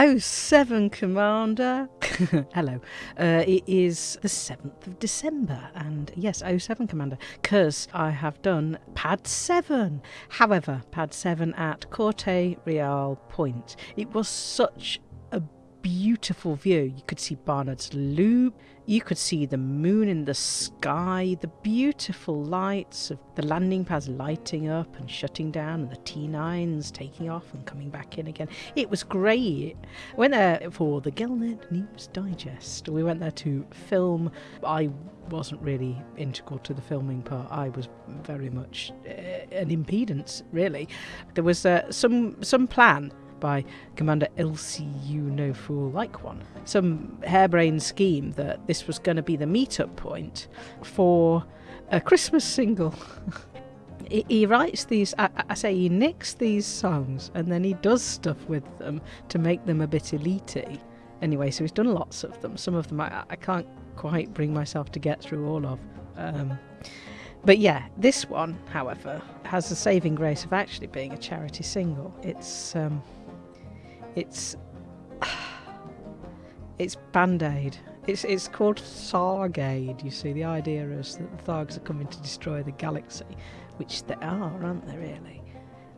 07 Commander. Hello. Uh, it is the 7th of December, and yes, 07 Commander, because I have done pad 7. However, pad 7 at Corte Real Point. It was such beautiful view. You could see Barnard's Loop, you could see the moon in the sky, the beautiful lights of the landing pads lighting up and shutting down, and the T9s taking off and coming back in again. It was great. I went there for the GalNet News Digest. We went there to film. I wasn't really integral to the filming part. I was very much uh, an impedance, really. There was uh, some some plan by Commander LCU No Fool Like One. Some harebrained scheme that this was going to be the meetup point for a Christmas single. he, writes these, I, I, say he nicks these songs and then he does stuff with them to make them a bit elitey. Anyway, so he's done lots of them. Some of them I, I can't quite bring myself to get through all of. Um, but yeah, this one, however, has the saving grace of actually being a charity single. It's um, it's it's Band Aid. It's it's called Thargade. You see, the idea is that the Thargs are coming to destroy the galaxy, which they are, aren't they? Really.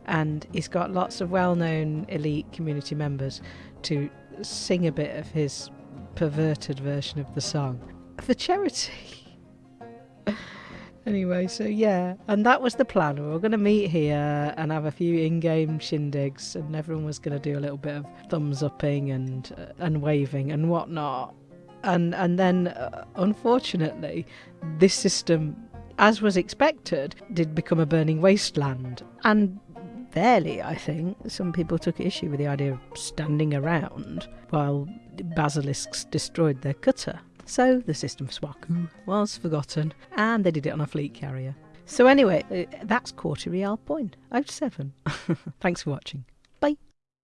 And he's got lots of well-known elite community members to sing a bit of his perverted version of the song for charity. Anyway, so yeah, and that was the plan. We were going to meet here and have a few in-game shindigs, and everyone was going to do a little bit of thumbs upping and uh, and waving and whatnot. And and then, uh, unfortunately, this system, as was expected, did become a burning wasteland. And fairly, I think, some people took issue with the idea of standing around while basilisks destroyed their cutter. So the system Swaku was forgotten and they did it on a fleet carrier. So anyway, uh, that's Corte Real Point, 07. Thanks for watching.